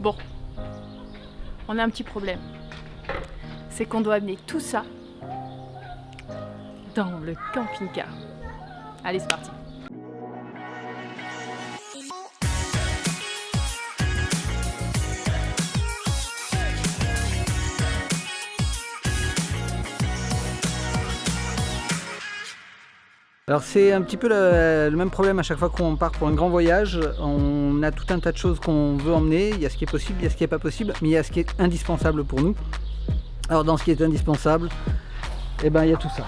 Bon, on a un petit problème. C'est qu'on doit amener tout ça dans le camping-car. Allez, c'est parti Alors c'est un petit peu le, même problème à chaque fois qu'on part pour un grand voyage. On a tout un tas de choses qu'on veut emmener. Il y a ce qui est possible, il y a ce qui n'est pas possible, mais il y a ce qui est indispensable pour nous. Alors dans ce qui est indispensable, eh ben, il y a tout ça.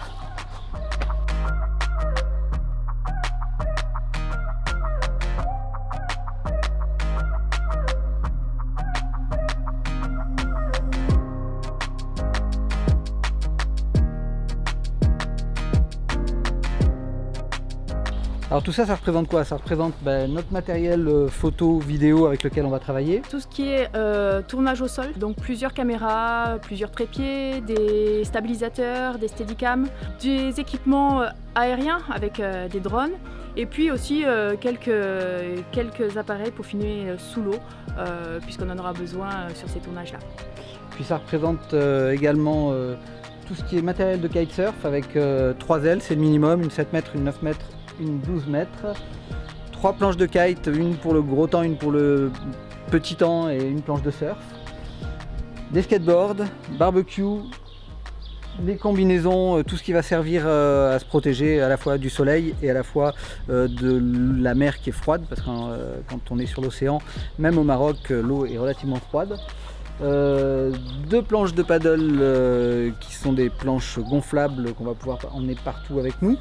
Alors tout ça, ça représente quoi? Ça représente ben, notre matériel euh, photo, vidéo avec lequel on va travailler. Tout ce qui est euh, tournage au sol, donc plusieurs caméras, plusieurs trépieds, des stabilisateurs, des steadicams, des équipements euh, aériens avec euh, des drones et puis aussi euh, quelques, quelques appareils pour filmer euh, sous l'eau puisqu'on en aura besoin sur ces tournages là. Puis ça représente également tout ce qui est matériel de kitesurf avec trois ailes, c'est le minimum, une 7 mètres, une 9 mètres une 12 mètres, trois planches de kite, une pour le gros temps, une pour le petit temps et une planche de surf, des skateboards, barbecue, des combinaisons, euh, tout ce qui va servir euh, à se protéger à la fois du soleil et à la fois euh, de la mer qui est froide parce que quand on est sur l'océan, même au Maroc, l'eau est relativement froide. Deux planches de paddle qui sont des planches gonflables qu'on va pouvoir emmener partout avec nous.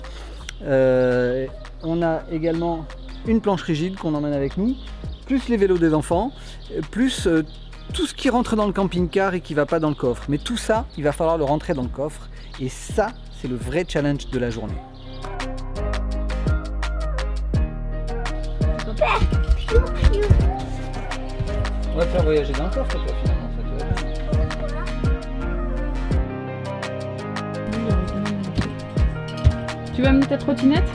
Euh, on a également une planche rigide qu'on emmène avec nous, plus les vélos des enfants, plus euh, tout ce qui rentre dans le camping-car et qui va pas dans le coffre. Mais tout ça, il va falloir le rentrer dans le coffre. Et ça, c'est le vrai challenge de la journée. On va te faire voyager dans le coffre, toi, finalement. Tu vas amener ta trottinette.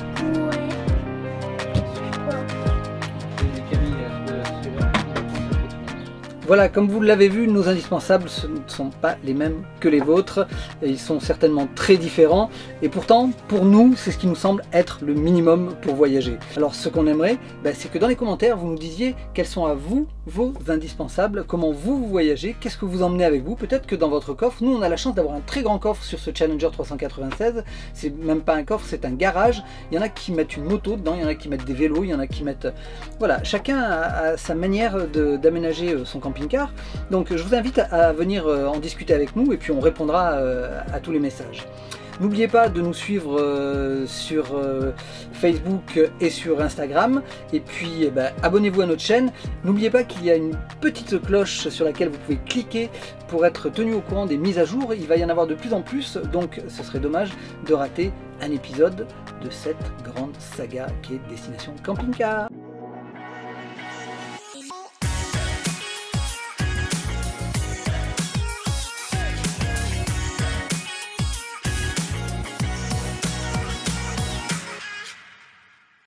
Voilà, comme vous l'avez vu, nos indispensables ne sont pas les mêmes que les vôtres. Ils sont certainement très différents. Et pourtant, pour nous, c'est ce qui nous semble être le minimum pour voyager. Alors, ce qu'on aimerait, ben, c'est que dans les commentaires, vous nous disiez quels sont à vous vos indispensables, comment vous, voyagez, qu'est-ce que vous emmenez avec vous. Peut-être que dans votre coffre, nous, on a la chance d'avoir un très grand coffre sur ce Challenger 396. C'est même pas un coffre, c'est un garage. Il y en a qui mettent une moto dedans, il y en a qui mettent des vélos, il y en a qui mettent... Voilà, chacun a, sa manière d'aménager euh, son camping car Donc je vous invite à venir euh, en discuter avec nous et puis on répondra euh, à tous les messages. N'oubliez pas de nous suivre euh, sur Facebook et sur Instagram. Et puis eh ben, abonnez-vous à notre chaîne. N'oubliez pas qu'il y a une petite cloche sur laquelle vous pouvez cliquer pour être tenu au courant des mises à jour. Il va y en avoir de plus en plus, donc ce serait dommage de rater un épisode de cette grande saga qui est Destination Camping Car.